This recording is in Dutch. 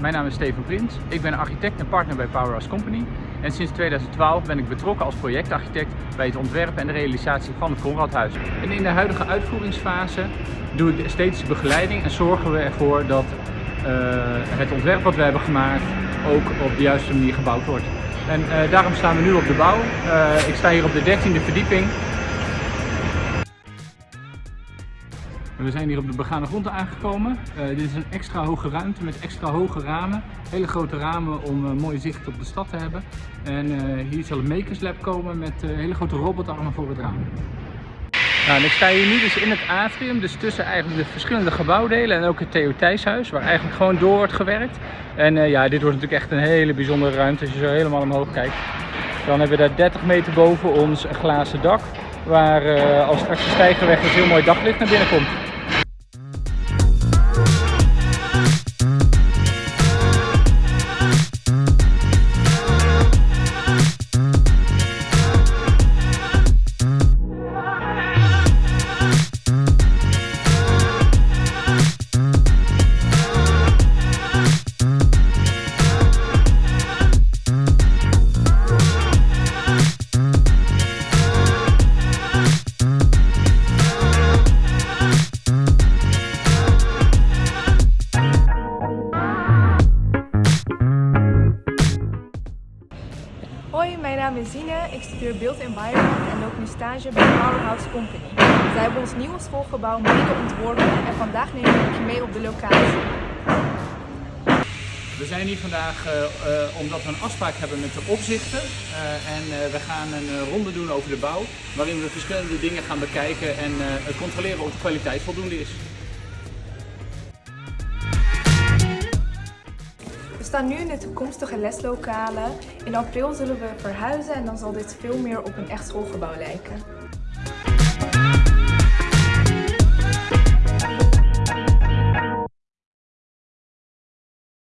mijn naam is Steven Prins. Ik ben architect en partner bij Powerhouse Company. En sinds 2012 ben ik betrokken als projectarchitect bij het ontwerpen en de realisatie van het Conradhuis. En in de huidige uitvoeringsfase doe ik de esthetische begeleiding en zorgen we ervoor dat uh, het ontwerp wat we hebben gemaakt ook op de juiste manier gebouwd wordt. En uh, daarom staan we nu op de bouw. Uh, ik sta hier op de 13e verdieping We zijn hier op de begane grond aangekomen. Uh, dit is een extra hoge ruimte met extra hoge ramen. Hele grote ramen om uh, mooi zicht op de stad te hebben. En uh, hier zal een Makers Lab komen met hele grote robotarmen voor het raam. Nou, ik sta hier nu dus in het atrium, dus tussen eigenlijk de verschillende gebouwdelen en ook het Theo Thijshuis, waar eigenlijk gewoon door wordt gewerkt. En ja, dit wordt natuurlijk echt een hele bijzondere ruimte als je zo helemaal omhoog kijkt. Dan hebben we daar 30 meter boven ons een glazen dak, waar als straks de stijgerweg een heel mooi daglicht naar binnen komt. Mijn naam is Zine. Ik studeer Build Environment en loop nu stage bij Powerhouse Company. Zij hebben ons nieuwe schoolgebouw mede ontworpen en vandaag neem ik je mee op de locatie. We zijn hier vandaag uh, uh, omdat we een afspraak hebben met de opzichter uh, en we gaan een ronde doen over de bouw waarin we verschillende dingen gaan bekijken en controleren of de kwaliteit voldoende is. Staan nu in de toekomstige leslokalen. In april zullen we verhuizen en dan zal dit veel meer op een echt schoolgebouw lijken.